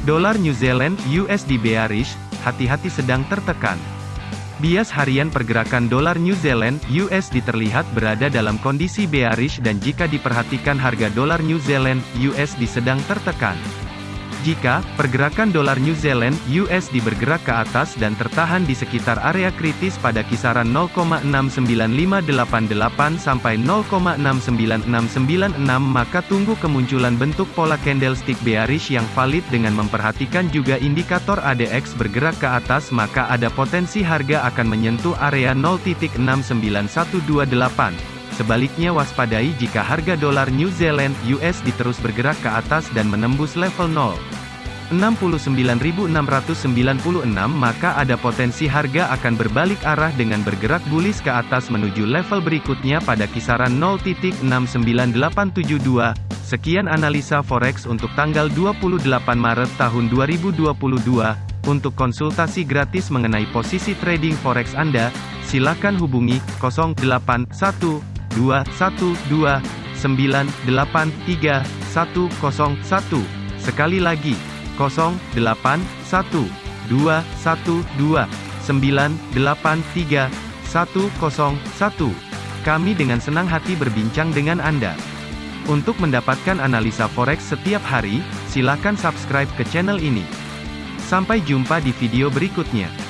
Dolar New Zealand USD bearish, hati-hati sedang tertekan. Bias harian pergerakan dolar New Zealand USD terlihat berada dalam kondisi bearish dan jika diperhatikan harga dolar New Zealand USD sedang tertekan. Jika pergerakan dolar New Zealand USD bergerak ke atas dan tertahan di sekitar area kritis pada kisaran 0,69588 sampai 0,69696 maka tunggu kemunculan bentuk pola candlestick bearish yang valid dengan memperhatikan juga indikator ADX bergerak ke atas maka ada potensi harga akan menyentuh area 0.69128. Sebaliknya waspadai jika harga dolar New Zealand USD terus bergerak ke atas dan menembus level 0. 69.696 maka ada potensi harga akan berbalik arah dengan bergerak bullish ke atas menuju level berikutnya pada kisaran 0.69872. Sekian analisa forex untuk tanggal 28 Maret tahun 2022. Untuk konsultasi gratis mengenai posisi trading forex Anda, silakan hubungi 081 212 983 101. Sekali lagi, 081 212 983 101. Kami dengan senang hati berbincang dengan Anda. Untuk mendapatkan analisa forex setiap hari, silakan subscribe ke channel ini. Sampai jumpa di video berikutnya.